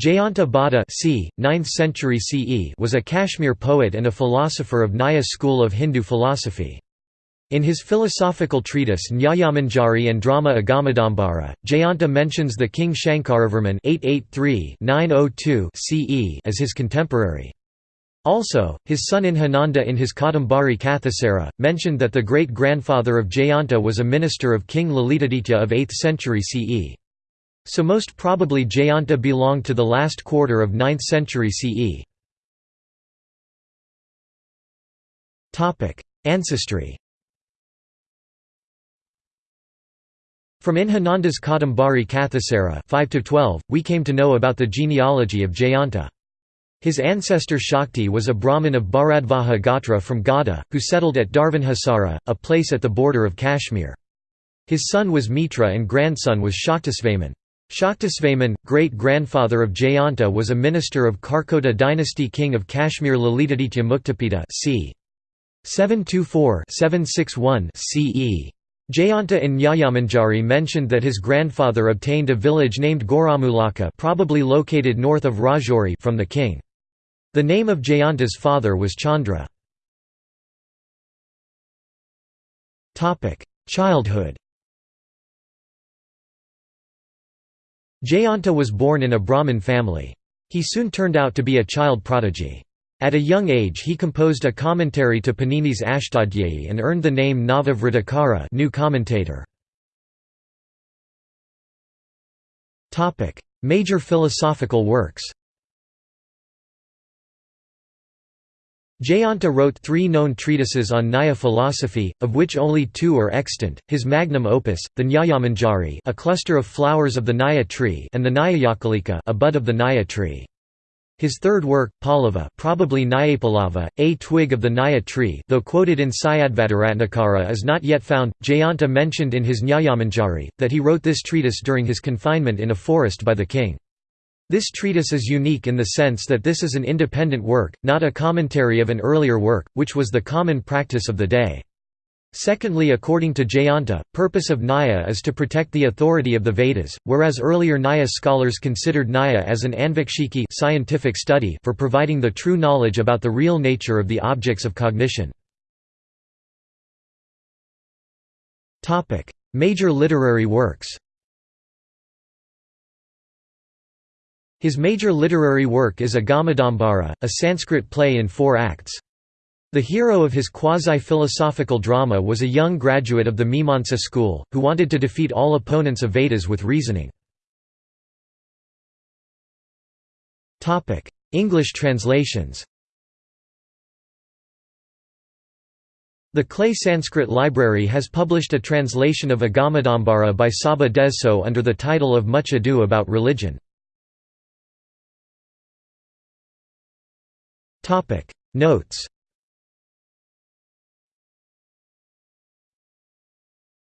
Jayanta Bhatta c. 9th century CE was a Kashmir poet and a philosopher of Nyaya school of Hindu philosophy. In his philosophical treatise Nyayamanjari and drama Agamadambara, Jayanta mentions the king Shankaravarman CE oh as his contemporary. Also, his son Abhinanda in his Kadambari Kathasara, mentioned that the great-grandfather of Jayanta was a minister of King Lalitaditya of 8th century CE. So most probably Jayanta belonged to the last quarter of 9th century CE. Ancestry From Abhinanda's Kadambari Kathasara 5 we came to know about the genealogy of Jayanta. His ancestor Shakti was a Brahmin of Bharadvaja Gotra from Gauda, who settled at Darvabhisara, a place at the border of Kashmir. His son was Mitra and grandson was Shaktisvaman. Shaktisvaman, great-grandfather of Jayanta was a minister of Karkota dynasty king of Kashmir Lalitaditya Muktapida c. 724-761 CE. Jayanta in Nyayamanjari mentioned that his grandfather obtained a village named Goramulaka probably located north of Rajouri from the king. The name of Jayanta's father was Chandra. Childhood Jayanta was born in a Brahmin family. He soon turned out to be a child prodigy. At a young age he composed a commentary to Panini's Ashtadhyayi and earned the name Navavritakara new commentator. Major philosophical works Jayanta wrote three known treatises on Nyaya philosophy, of which only two are extant, his magnum opus, the Nyayamanjari a cluster of flowers of the Nyaya tree and the Nyayakalika a bud of the Nyaya tree. His third work, Pallava probably Nyayapallava, a twig of the Nyaya tree though quoted in Syadvadaratnakara is not yet found. Jayanta mentioned in his Nyayamanjari, that he wrote this treatise during his confinement in a forest by the king. This treatise is unique in the sense that this is an independent work, not a commentary of an earlier work, which was the common practice of the day. Secondly according to Jayanta, purpose of Nyaya is to protect the authority of the Vedas, whereas earlier Nyaya scholars considered Nyaya as an anvikshiki scientific study for providing the true knowledge about the real nature of the objects of cognition. Major literary works His major literary work is Agamadambara, a Sanskrit play in four acts. The hero of his quasi-philosophical drama was a young graduate of the Mimamsa school, who wanted to defeat all opponents of Vedas with reasoning. English translations The Clay Sanskrit Library has published a translation of Agamadambara by Csaba Dezső under the title of Much Ado About Religion. Notes